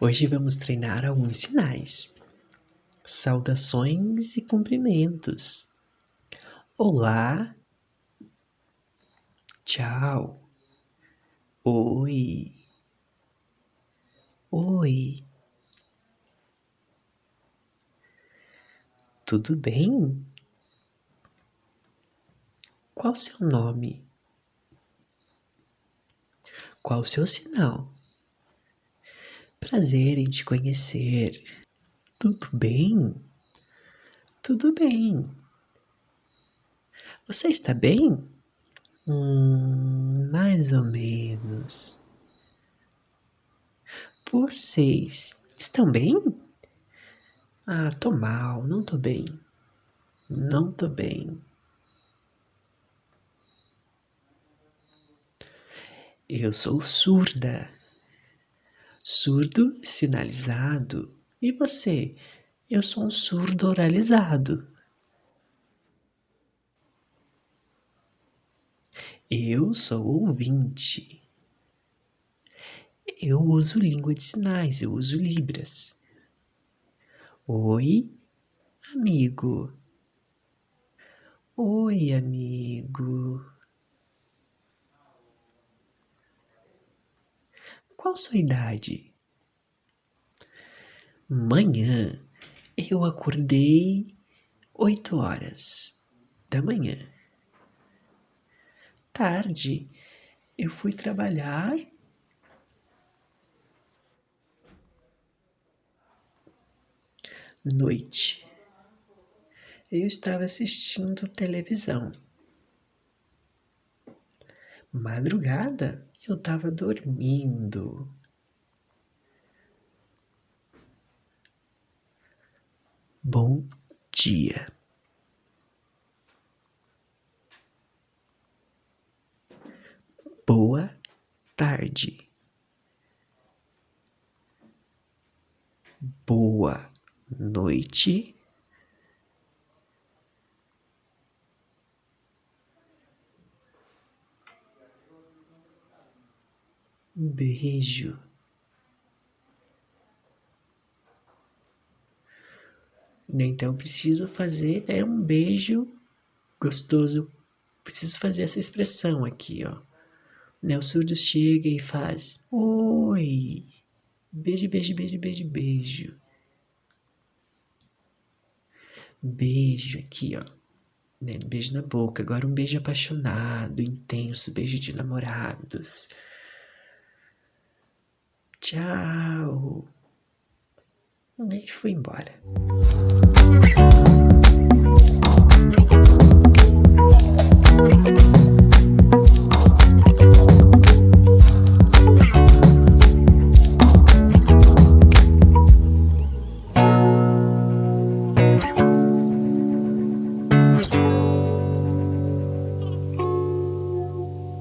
Hoje vamos treinar alguns sinais. Saudações e cumprimentos. Olá. Tchau. Oi. Oi. Tudo bem? Qual seu nome? Qual seu sinal? Prazer em te conhecer. Tudo bem? Tudo bem. Você está bem? Hum, mais ou menos. Vocês estão bem? Ah, tô mal, não tô bem. Não tô bem. Eu sou surda. Surdo sinalizado. E você? Eu sou um surdo oralizado. Eu sou ouvinte. Eu uso língua de sinais, eu uso Libras. Oi, amigo. Oi, amigo. Qual sua idade? Manhã eu acordei oito horas da manhã. Tarde eu fui trabalhar. Noite eu estava assistindo televisão. Madrugada eu estava dormindo. Bom dia. Boa tarde. Boa noite. Beijo. Então preciso fazer é um beijo gostoso. Preciso fazer essa expressão aqui, ó. Né, o surdo chega e faz oi. Beijo, beijo, beijo, beijo, beijo. Beijo aqui, ó. Né, beijo na boca. Agora um beijo apaixonado, intenso, beijo de namorados. Tchau. E fui embora.